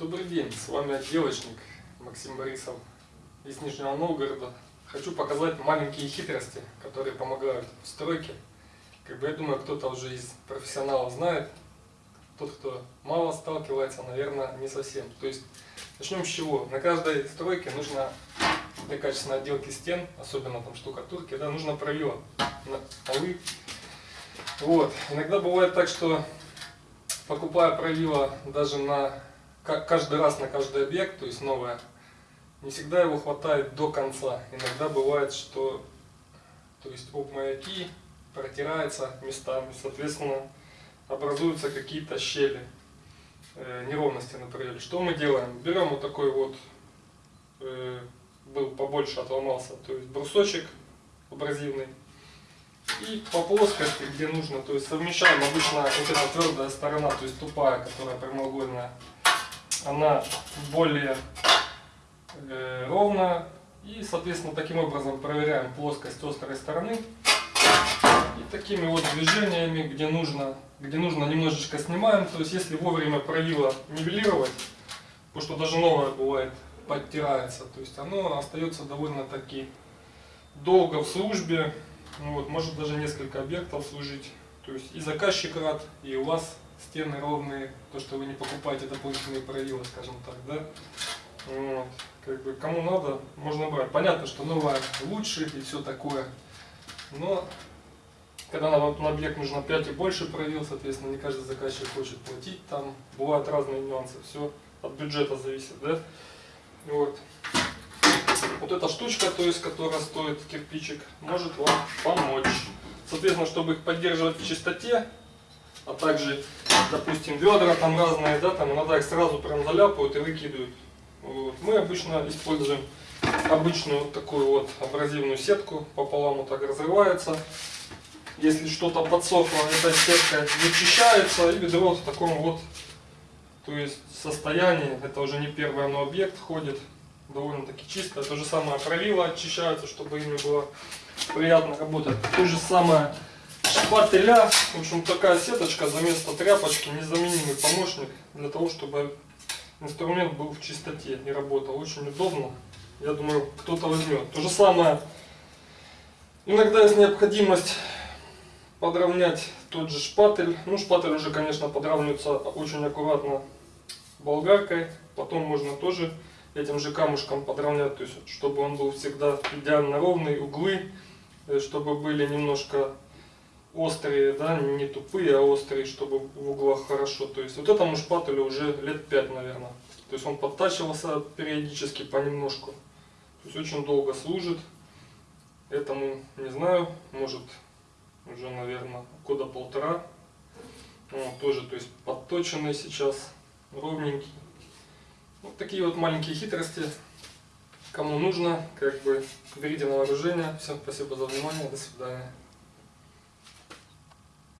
Добрый день, с вами отделочник Максим Борисов из Нижнего Новгорода. Хочу показать маленькие хитрости, которые помогают в стройке. Как бы я думаю, кто-то уже из профессионалов знает, тот, кто мало сталкивается, наверное, не совсем. То есть, начнем с чего? На каждой стройке нужно для качественной отделки стен, особенно там штукатурки, да, нужно правило на полы. Вот. Иногда бывает так, что покупая правило даже на каждый раз на каждый объект, то есть новое, не всегда его хватает до конца. Иногда бывает, что то есть об маяки протирается местами, соответственно, образуются какие-то щели, э, неровности на проеле. Что мы делаем? Берем вот такой вот, э, был побольше, отломался, то есть брусочек абразивный, и по плоскости, где нужно, то есть совмещаем обычно вот эта твердая сторона, то есть тупая, которая прямоугольная, она более э, ровная. И, соответственно, таким образом проверяем плоскость острой стороны. И такими вот движениями, где нужно, где нужно немножечко снимаем. То есть, если вовремя правило нивелировать, потому что даже новое бывает подтирается, то есть оно остается довольно-таки долго в службе. Ну вот, может даже несколько объектов служить. То есть и заказчик рад, и у вас стены ровные, то, что вы не покупаете дополнительные правила, скажем так, да. Вот. Как бы кому надо, можно брать. Понятно, что новая лучше и все такое. Но когда на, на объект нужно 5 и больше правил, соответственно, не каждый заказчик хочет платить там. Бывают разные нюансы, все от бюджета зависит, да. Вот. Вот эта штучка, то есть, которая стоит кирпичик, может вам помочь. Соответственно, чтобы их поддерживать в чистоте, а также, допустим, ведра там разные, да, там иногда их сразу прям заляпают и выкидывают. Вот. Мы обычно используем обычную вот такую вот абразивную сетку, пополам вот так разрывается. Если что-то подсохло, эта сетка вычищается и ведро в таком вот то есть состоянии, это уже не первый но объект ходит, довольно-таки чисто. То же самое правила очищаются, чтобы ими было приятно работать. То же самое шпателя. В общем, такая сеточка за место тряпочки, незаменимый помощник для того, чтобы инструмент был в чистоте и работал. Очень удобно. Я думаю, кто-то возьмет. То же самое, иногда есть необходимость подровнять тот же шпатель. Ну, шпатель уже, конечно, подравнивается очень аккуратно болгаркой. Потом можно тоже этим же камушком подровнять, то есть, чтобы он был всегда идеально ровный, углы, э, чтобы были немножко острые, да, не тупые, а острые, чтобы в углах хорошо. То есть вот этому шпателю уже лет 5, наверное. То есть он подтачивался периодически понемножку. То есть очень долго служит. Этому, не знаю, может уже, наверное, года полтора. Вот, тоже, то есть подточенный сейчас, ровненький. Вот такие вот маленькие хитрости. Кому нужно, как бы берите на вооружение. Всем спасибо за внимание. До свидания.